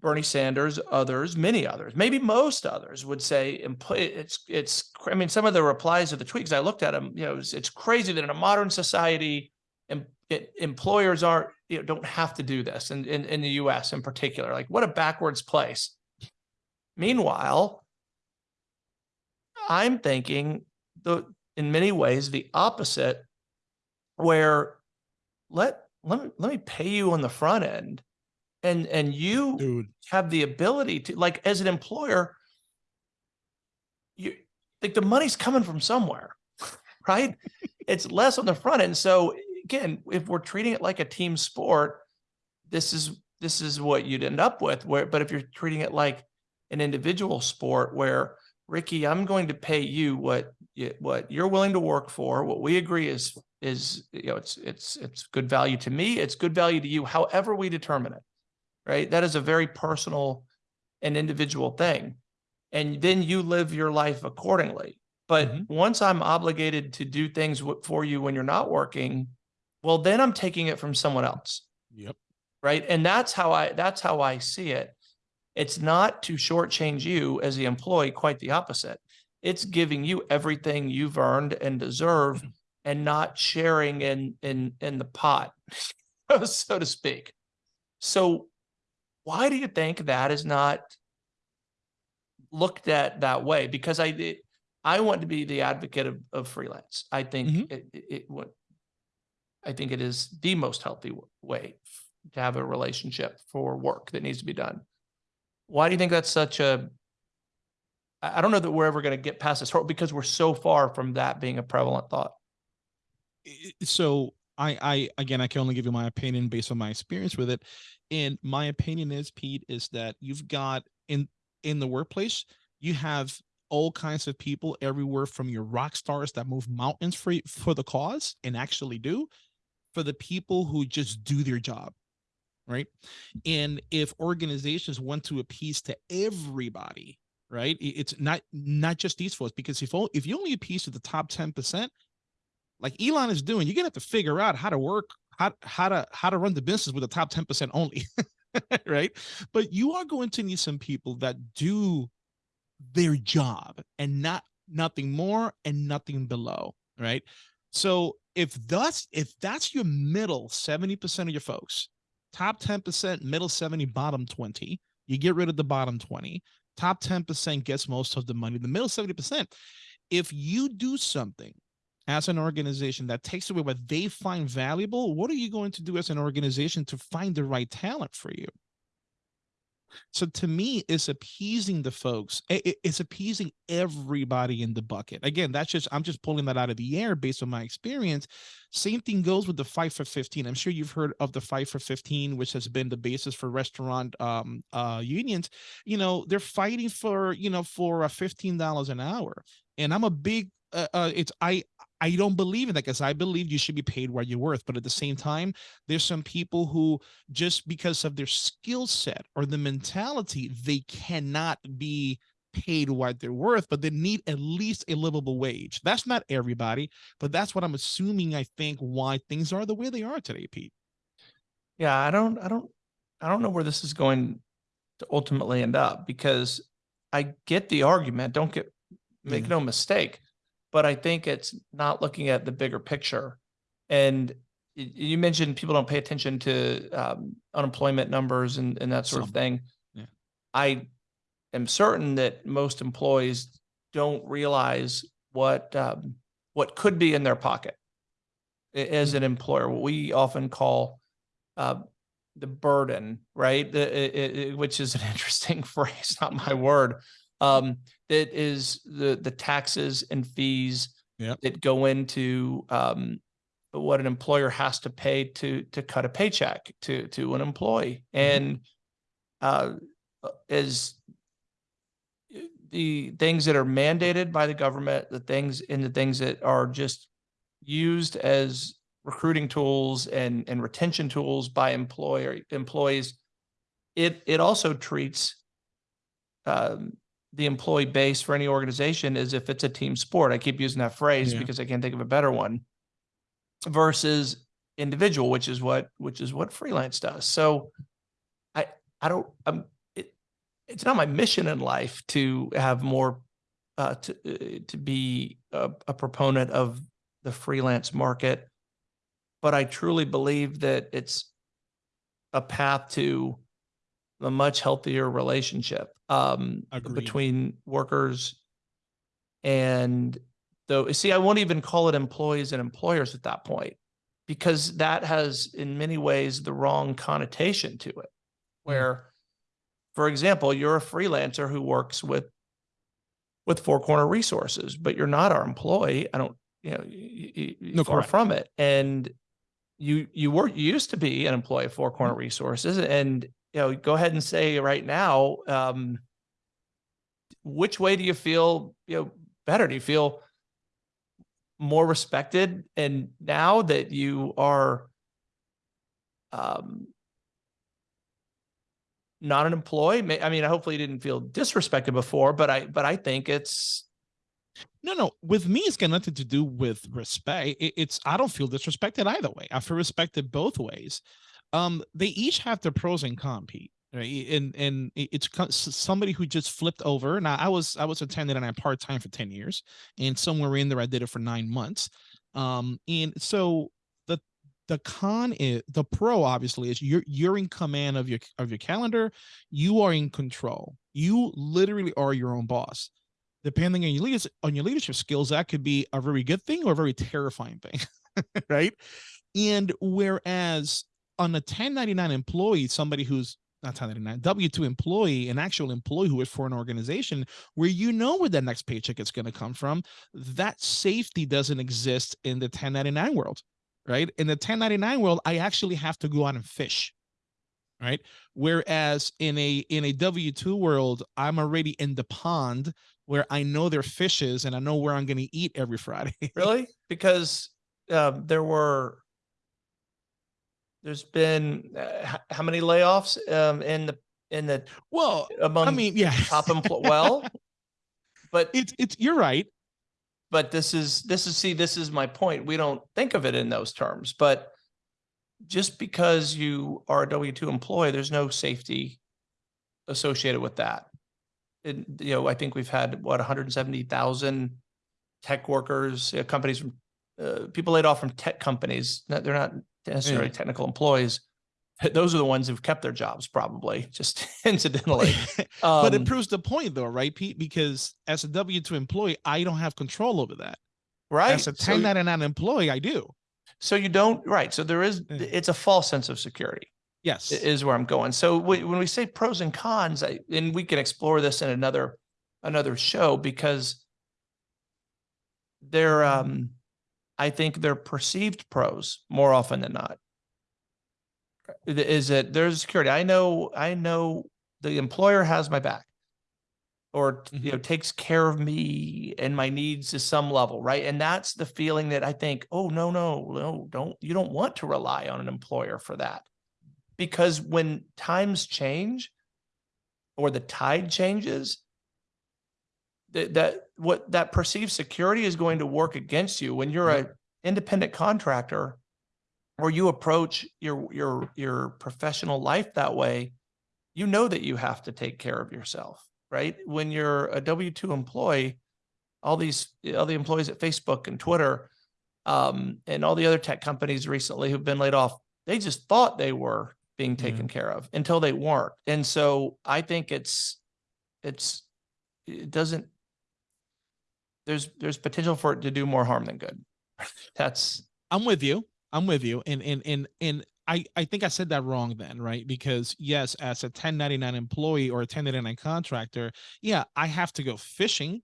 S1: Bernie Sanders, others, many others, maybe most others would say it's it's I mean some of the replies of the tweets I looked at them, you know, it's, it's crazy that in a modern society em, it, employers aren't you know don't have to do this and in, in the US in particular. Like what a backwards place. Meanwhile, I'm thinking the in many ways the opposite where let let me let me pay you on the front end and and you
S2: Dude.
S1: have the ability to like as an employer you like the money's coming from somewhere right it's less on the front end so again if we're treating it like a team sport this is this is what you'd end up with where but if you're treating it like an individual sport where ricky i'm going to pay you what you, what you're willing to work for what we agree is is you know it's it's it's good value to me it's good value to you however we determine it right? That is a very personal and individual thing. And then you live your life accordingly. But
S2: Mhm.
S1: once i'm obligated to do things for you when you're not working well then i'm taking it from someone else.
S2: Yep.
S1: right? And that's how i that's how i see it. It's not to shortchange you as the employee quite the opposite. It's giving you everything you've earned and deserve and not sharing in in in the pot so to speak. So why do you think that is not looked at that way? Because i it- i want to be the advocate of, of freelance. I think
S2: Mhm.
S1: it, it, it what i think it is the most healthy way to have a relationship for work that needs to be done why do you think that's such a, I don't know that we're ever going to get past this because we're so far from that being a prevalent thought
S2: so I, I again, I can only give you my opinion based on my experience with it. And my opinion is, Pete, is that you've got in in the workplace, you have all kinds of people everywhere from your rock stars that move mountains for for the cause and actually do, for the people who just do their job, right? And if organizations want to appease to everybody, right, it's not not just these folks because if if you only appease to the top ten percent like Elon is doing, you're gonna have to figure out how to work, how how to how to run the business with the top 10% only. right. But you are going to need some people that do their job and not nothing more and nothing below. Right. So if that's if that's your middle 70% of your folks, top 10%, middle 70, bottom 20, you get rid of the bottom 20. Top 10% gets most of the money. The middle 70%. If you do something as an organization that takes away what they find valuable, what are you going to do as an organization to find the right talent for you? So to me, it's appeasing the folks. It's appeasing everybody in the bucket. Again, that's just I'm just pulling that out of the air based on my experience. Same thing goes with the fight for 15. I'm sure you've heard of the fight for 15, which has been the basis for restaurant um, uh, unions. You know, they're fighting for you know for uh, $15 an hour, and I'm a big. Uh, uh, it's I I don't believe in that because I believe you should be paid what you're worth. But at the same time, there's some people who just because of their skill set or the mentality, they cannot be paid what they're worth, but they need at least a livable wage. That's not everybody, but that's what I'm assuming. I think why things are the way they are today, Pete.
S1: Yeah, I don't, I don't, I don't know where this is going to ultimately end up because I get the argument. Don't get, make
S2: Yeah.
S1: no mistake, but I think it's not looking at the bigger picture. And you mentioned people don't pay attention to um, unemployment numbers and, and that sort of thing.
S2: yeah.
S1: I am certain that most employees don't realize what um, what could be in their pocket as an employer. What we often call uh, the burden, right? The, i- i- which is an interesting phrase, not my word. Um, that is the the taxes and fees
S2: Yep.
S1: that go into um, what an employer has to pay to to cut a paycheck to to an employee, and uh, is the things that are mandated by the government, the things and the things that are just used as recruiting tools and and retention tools by employer employees. It it also treats um, the employee base for any organization is if it's a team sport. I keep using that phrase
S2: Yeah.
S1: because I can't think of a better one. Versus individual, which is what which is what freelance does. So I I don't I'm it it's not my mission in life to have more uh to uh, to be a, a proponent of the freelance market, but I truly believe that it's a path to a much healthier relationship um between workers and though see I won't even call it employees and employers at that point because that has in many ways the wrong connotation to it. Where, for example, you're a freelancer who works with with Four Corner Resources, but you're not our employee. I don't, you know,
S2: No,
S1: far
S2: correct.
S1: from it. And you you were you used to be an employee of Four Corner Resources, and you know, go ahead and say right now, um, which way do you feel? You know, better? Do you feel more respected? And now that you are, um, not an employee, I mean, I hopefully you didn't feel disrespected before, but I, but I think it's,
S2: No, no. With me, it's got nothing to do with respect. It, it's I don't feel disrespected either way. I feel respected both ways. Um, they each have their pros and cons, Pete. Right, and and it's somebody who just flipped over. Now, I was I was attending and I part time for ten years, and somewhere in there I did it for nine months. Um, and so the the con is the pro obviously is you're you're in command of your of your calendar. You are in control. You literally are your own boss depending on your leaders on your leadership skills, that could be a very good thing or a very terrifying thing, right? And whereas on a 1099 employee, somebody who's not 1099 W2 employee, an actual employee who is for an organization where you know where that next paycheck is going to come from, that safety doesn't exist in the 1099 world, right? In the 1099 world, I actually have to go out and fish right whereas in a in a w2 world i'm already in the pond where i know there are fishes and i know where i'm going to eat every friday.
S1: Really, because, um, there were, there's been, uh, how many layoffs, um, in the, in the,
S2: well
S1: among
S2: i mean yeah
S1: top employ, well, but
S2: it's it's you're right.
S1: But this is this is see this is my point. We don't think of it in those terms but just because you are a w2 employee there's no safety associated with that and you know i think we've had what 170,000 tech workers uh, companies from uh, people laid off from tech companies they're not necessarily
S2: Yeah.
S1: technical employees those are the ones who've kept their jobs probably just incidentally
S2: but
S1: Um,
S2: it proves the point though right pete because as a w2 employee i don't have control over that
S1: right
S2: as a
S1: So-
S2: 1099 employee i do
S1: So you don't, right. So there is,
S2: Yeah.
S1: it's a false sense of security
S2: yes
S1: is where I'm going. So wh- when we say pros and cons, I, and we can explore this in another, another show because they're, um, I think they're perceived pros more often than not. Is that there's security. I know, I know the employer has my back. Or, you know, takes care of me and my needs to some level, right? And that's the feeling that I think, oh, no, no, no, don't, you don't want to rely on an employer for that. Because when times change or the tide changes, that, that, what that perceived security is going to work against you when you're a independent contractor or you approach your, your, your professional life that way, you know that you have to take care of yourself, right? When you're a W two employee, all these, all the employees at Facebook and Twitter, um, and all the other tech companies recently who've been laid off, they just thought they were being
S2: Yeah.
S1: taken mm-hmm. care of until they weren't. And so I think it's, it's, it doesn't, there's, there's potential for it to do more harm than good. That's,
S2: I'm with you. I'm with you. And and and and I I think I said that wrong then, right? Because yes, as a 1099 employee or a 1099 contractor, yeah, I have to go fishing,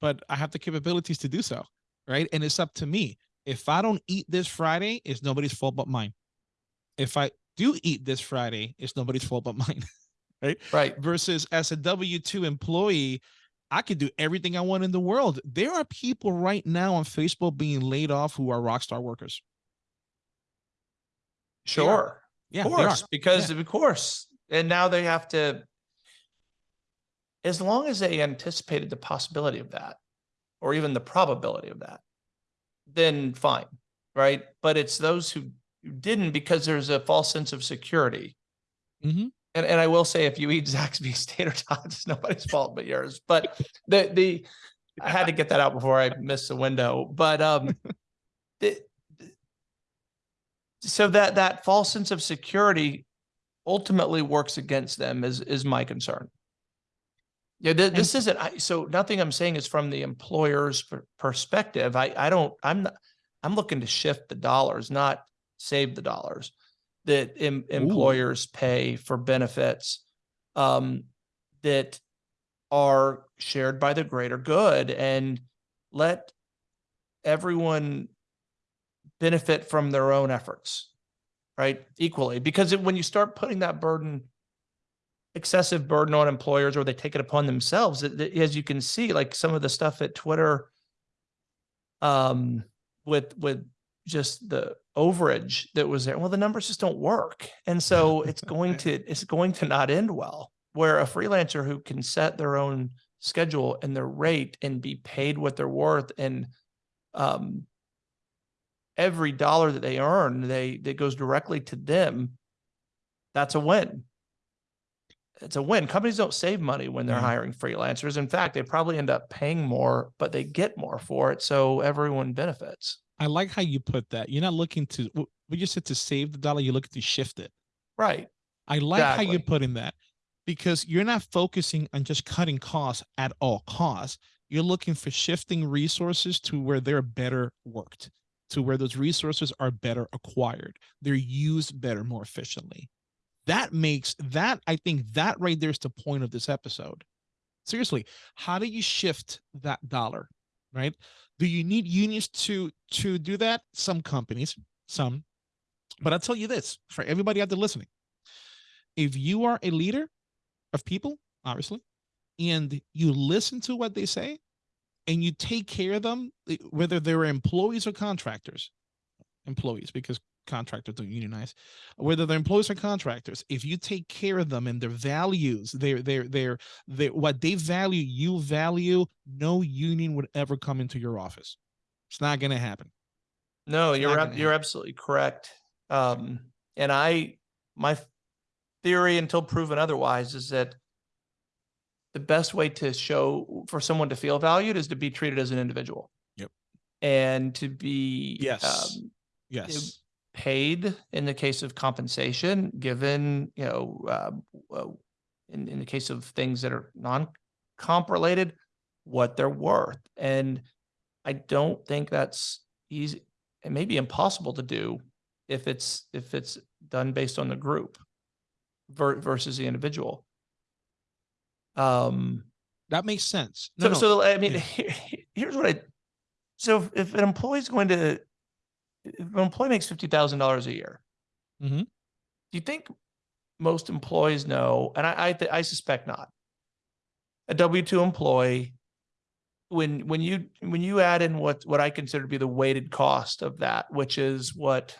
S2: but I have the capabilities to do so, right? And it's up to me. If I don't eat this Friday, it's nobody's fault but mine. If I do eat this Friday, it's nobody's fault but mine.
S1: right. Right.
S2: versus as a W 2 employee, I could do everything I want in the world. There are people right now on Facebook being laid off who are rock star workers.
S1: Sure.
S2: Yeah,
S1: Of course, because of course, and now they have to, as long as they anticipated the possibility of that, or even the probability of that, then fine, right? But it's those who who didn't because there's a false sense of security.
S2: Mhm.
S1: And and I will say, if you eat Zaxby's tater tots, it's nobody's fault but yours. But the the I had to get that out before I missed the window. But um, the, so that that false sense of security ultimately works against them is is my concern. Yeah, th- this isn't I, so nothing I'm saying is from the employer's perspective. I I don't I'm not I'm looking to shift the dollars, not save the dollars that em- employers pay for benefits um, that are shared by the greater good and let everyone benefit from their own efforts, right? Equally, because it- when you start putting that burden, excessive burden on employers or they take it upon themselves, it- it- as you can see, like some of the stuff at Twitter, um, with, with just the overage that was there, well, the numbers just don't work. And so it's going to, it's going to not end well. Where a freelancer who can set their own schedule and their rate and be paid what they're worth and um every dollar that they earn, they that goes directly to them. That's a win. It's a win. Companies don't save money when they're
S2: Yeah.
S1: hiring freelancers. In fact, they probably end up paying more, but they get more for it. So everyone benefits.
S2: I like how you put that. You're not looking to we just said to save the dollar, you're looking to shift it.
S1: Right.
S2: I like how you're
S1: Exactly.
S2: putting that because you're not focusing on just cutting costs at all costs. You're looking for shifting resources to where they're better worked, to where those resources are better acquired. They're used better, more efficiently. That makes that, I think that right there is the point of this episode. Seriously, how do you shift that dollar? Right? Do you need unions to to do that? Some companies, some. But I'll tell you this for everybody out there listening if you are a leader of people, obviously, and you listen to what they say and you take care of them, whether they're employees or contractors, employees, because contractors don't unionize, whether they're employees or contractors, if you take care of them and their values, their their their their what they value, you value, no union would ever come into your office. It's not gonna happen.
S1: No,
S2: It's
S1: you're ab- you're
S2: happen.
S1: absolutely correct. Um, and I my theory until proven otherwise is that the best way to show for someone to feel valued is to be treated as an individual.
S2: Yep.
S1: And to be
S2: Yes.
S1: um,
S2: Yes.
S1: Paid in the case of compensation, given, you know, uh, in, in the case of things that are non-comp related, what they're worth. And I don't think that's easy. It may be impossible to do if it's, if it's done based on the group ver- versus the individual. Um,
S2: That makes sense. No,
S1: so,
S2: no,
S1: so I mean,
S2: yeah.
S1: here- here's what I, so if- if an employee's going to, if an employee makes fifty thousand dollars a year.
S2: Mhm.
S1: Do you think most employees know, and I, I, I suspect not. A W two employee, when, when you, when you add in what, what I consider to be the weighted cost of that, which is what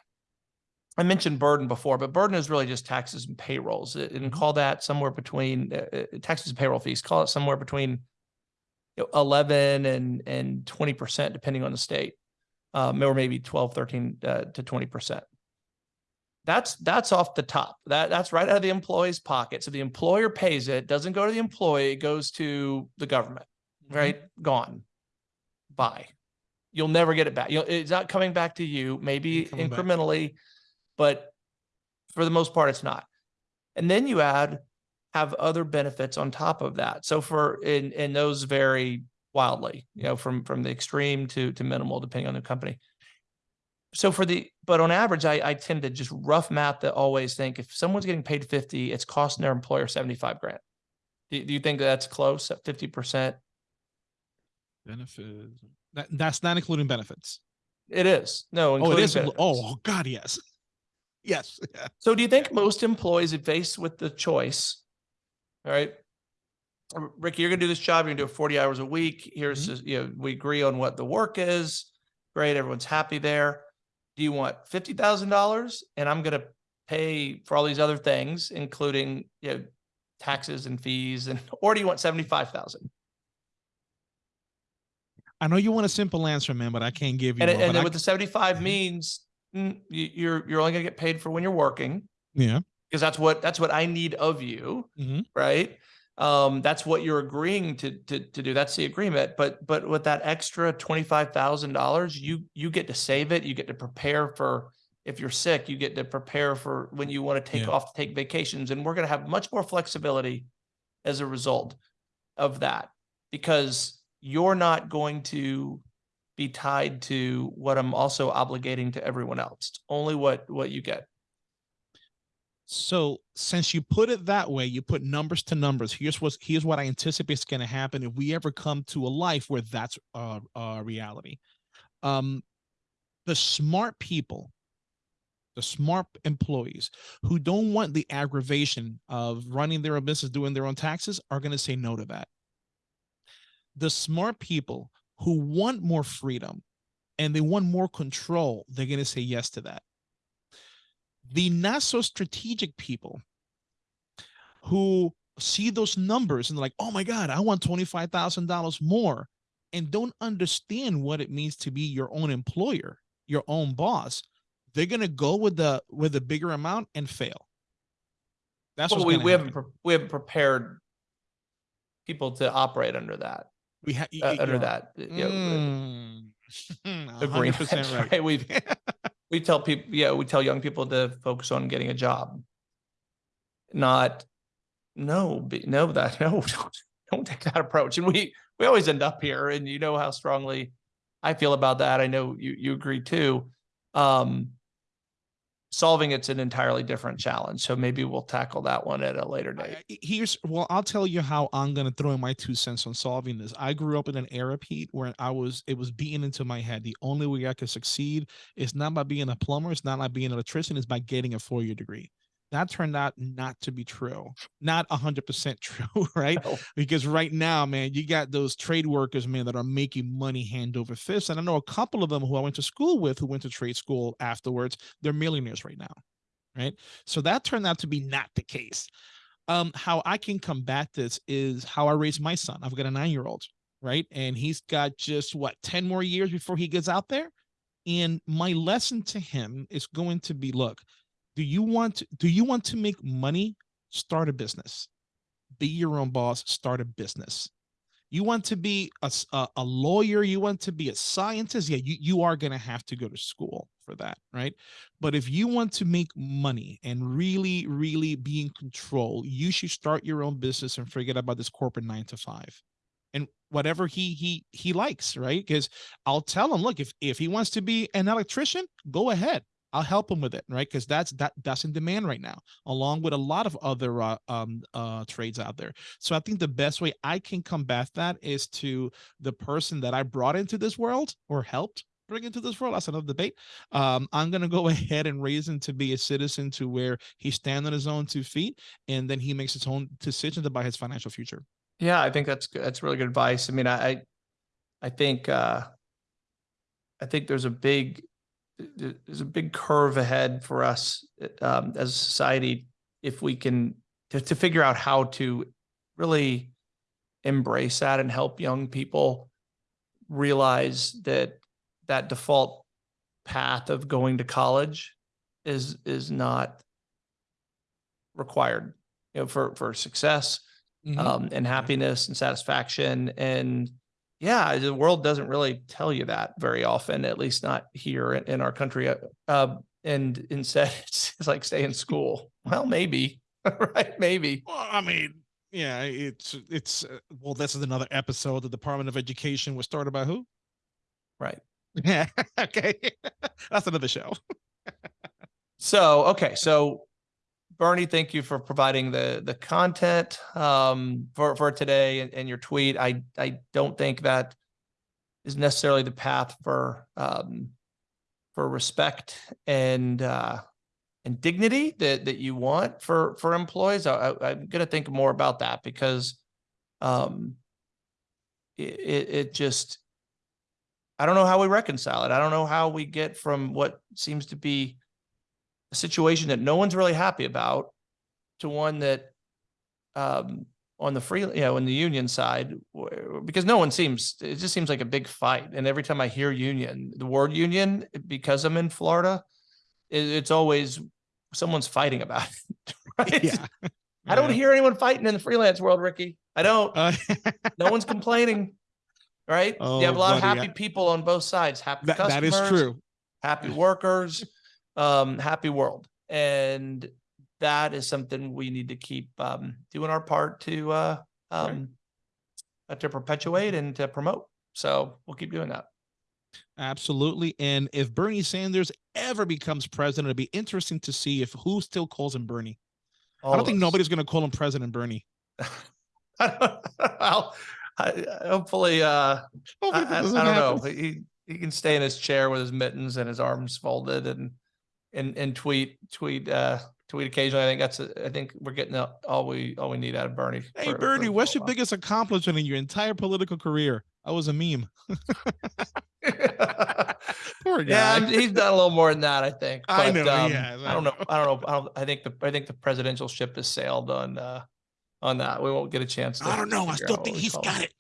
S1: I mentioned burden before, but burden is really just taxes and payrolls and
S2: Mhm.
S1: call that somewhere between uh, uh, taxes and payroll fees, call it somewhere between you know, 11 and, and 20% depending on the state. Um, or maybe 12, 13 uh, to 20%. That's, that's off the top. That, that's right out of the employee's pocket. So the employer pays it, doesn't go to the employee, it goes to the government,
S2: Mhm.
S1: right? Gone. Bye. You'll never get it back. You'll, it's not coming back to you, maybe
S2: coming back.
S1: incrementally, but for the most part, it's not. And then you add, have other benefits on top of that. So for, and, and those vary wildly, you know, from, from the extreme to, to minimal, depending on the company. So for the, but on average, I, I tend to just rough math that always think if someone's getting paid fifty, it's costing their employer seventy-five grand. Do, do you think that's close at fifty percent?
S2: benefits. That, that's not including benefits.
S1: It is. No,
S2: Oh, it is. Oh,
S1: benefits.
S2: Oh, God, yes. Yes.
S1: So do you think most employees are faced with the choice? All right. R- Ricky, you're gonna do this job, you're gonna do it forty hours a week. Here's,
S2: Mm-hmm.
S1: just, you know, we agree on what the work is. Great, everyone's happy there. Do you want fifty thousand dollars? And I'm gonna pay for all these other things, including, you know, taxes and fees and, or do you want seventy-five thousand?
S2: I know you want a simple answer, man, but I can't give you
S1: And,
S2: one.
S1: and then what the seventy-five means, mm, you, you're, you're only gonna get paid for when you're working.
S2: yeah.
S1: because that's what that's what I need of you,
S2: Mhm.
S1: right? Um, that's what you're agreeing to to to do. That's the agreement. But but with that extra twenty five thousand dollars, you you get to save it. You get to prepare for if you're sick. You get to prepare for when you want to take
S2: Yeah.
S1: off, take vacations, and we're going to have much more flexibility as a result of that because you're not going to be tied to what I'm also obligating to everyone else. It's only what what you get.
S2: So since you put it that way, you put numbers to numbers. Here's what here's what I anticipate is going to happen if we ever come to a life where that's a, reality. Um, the smart people, the smart employees who don't want the aggravation of running their own business, doing their own taxes, are going to say no to that. The smart people who want more freedom and they want more control, they're going to say yes to that the not so strategic people who see those numbers and they're like, oh my God, I want $25,000 more and don't understand what it means to be your own employer, your own boss, they're going to go with the with a bigger amount and fail. That's
S1: Well,
S2: what
S1: we, we haven't pre- we haven't prepared people to operate under that
S2: we ha-
S1: uh, under that you know,
S2: Mm,
S1: agreement,
S2: 100% right.
S1: right? We've we tell people yeah we tell young people to focus on getting a job. Not no be, no that no don't, don't take that approach. And we we always end up here and you know how strongly i feel about that. I know you you agree too. Um solving it's an entirely different challenge. So maybe we'll tackle that one at a later date.
S2: here's well i'll tell you how i'm going to throw in my two cents on solving this. I grew up in an era pete where i was it was beaten into my head. The only way i could succeed is not by being a plumber it's not by being an electrician it's by getting a four-year degree that turned out not to be true not 100% true right?
S1: No.
S2: because right now man you got those trade workers man that are making money hand over fist and i know a couple of them who i went to school with who went to trade school afterwards they're millionaires right now right? So that turned out to be not the case. Um how i can combat this is how i raise my son. I've got a nine year old right? And he's got just what 10 more years before he gets out there? And my lesson to him is going to be look do you want do you want to make money? Start a business. Be your own boss. Start a business. You want to be a a lawyer? You want to be a scientist? Yeah you, you are going to have to go to school for that right? But if you want to make money and really really be in control you should start your own business and forget about this corporate nine to five and whatever he he he likes right? Because i'll tell him look if if he wants to be an electrician go ahead I'll help him with it, right? Because that's that that's in demand right now, along with a lot of other uh, um uh trades out there. So I think the best way I can combat that is to the person that I brought into this world or helped bring into this world. That's another debate. Um, I'm gonna go ahead and raise him to be a citizen to where he stands on his own two feet, and then he makes his own decisions about his financial future.
S1: Yeah, I think that's good. That's really good advice. I mean, I, I- think, uh, I think there's a big, there's a big curve ahead for us, um, as a society, if we can, to, to figure out how to really embrace that and help young people realize that that default path of going to college is, is not required, you know, for, for success um, and happiness and satisfaction. And yeah, the world doesn't really tell you that very often, at least not here in, in our country. Uh, Uh, and instead, it's, it's like stay in school. Well, maybe, right? Maybe.
S2: Well, I mean, yeah, it's it's uh, well, this is another episode. The Department of Education was started by who?
S1: Right.
S2: Yeah. okay. That's another show.
S1: So, okay. So Bernie, thank you for providing the, the content, um, for, for today and, and your tweet. I, I don't think that is necessarily the path for, um, for respect and, uh, and dignity that, that you want for, for employees. I, I, I'm gonna think more about that because, um, it, it just, I don't know how we reconcile it. I don't know how we get from what seems to be a situation that no one's really happy about to one that um on the free you know in the union side because no one seems it just seems like a big fight and every time i hear union the word union because i'm in florida it, it's always someone's fighting about it right?
S2: Yeah.
S1: i don't
S2: Yeah.
S1: hear anyone fighting in the freelance world ricky i don't
S2: Uh,
S1: no one's complaining right you have a
S2: Oh,
S1: lot of happy
S2: I-
S1: people on both sides happy
S2: that, that is
S1: customers
S2: true.
S1: happy workers, um, happy world. And that is something we need to keep, um, doing our part to, uh, um, uh, to perpetuate and to promote. So we'll keep doing that.
S2: Absolutely. And if Bernie Sanders ever becomes president, it'd be interesting to see if who still calls him Bernie. I don't think
S1: us.
S2: nobody's going to call him President Bernie.
S1: well, I, hopefully, uh, I,
S2: Hopefully
S1: I, I don't know. He he can stay in his chair with his mittens and his arms folded and and and tweet tweet uh tweet occasionally. I think that's a, I think we're getting all we all we need out of Bernie.
S2: Hey,
S1: for-
S2: Bernie,
S1: for-
S2: what's your biggest accomplishment in your entire political career? I was a meme. Poor
S1: yeah,
S2: guy.
S1: I'm- he's done a little more than that. I think.
S2: I know
S1: um,
S2: has, I
S1: I don't know.
S2: know.
S1: I don't know. I don't. I think the I think the presidential ship has sailed on uh on that. We won't get a chance. To
S2: I don't know. I still think he's got it.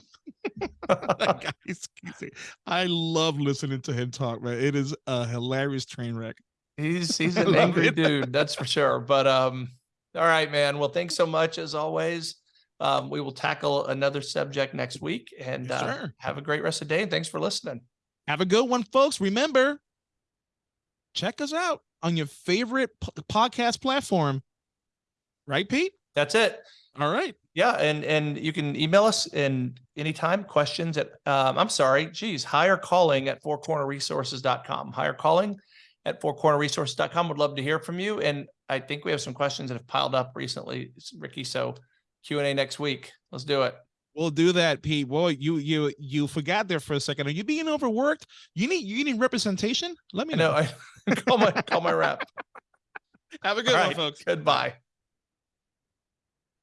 S2: Guy is- he's- I love listening to him talk, man. It is a hilarious train wreck.
S1: He's he's an angry dude, that's for sure. But um, all right, man. Well, thanks so much as always. Um, we will tackle another subject next week, and
S2: Yes,
S1: uh, have a great rest of the day. And thanks for listening.
S2: Have a good one, folks. Remember, check us out on your favorite po- podcast platform. Right, Pete?
S1: That's it.
S2: All right.
S1: Yeah, and and you can email us in anytime questions at um, I'm sorry, geez, hire calling at fourcornerresources.com. Hire calling at fourcornerresources.com. Would love to hear from you. And I think we have some questions that have piled up recently, Ricky. So Q and A next week. Let's do it.
S2: We'll do that, Pete. Boy, you you you forgot there for a second. Are you being overworked? You need you need representation? Let me
S1: I know.
S2: know.
S1: I call my call my rep.
S2: Have a good
S1: All
S2: one,
S1: right.
S2: folks.
S1: Goodbye.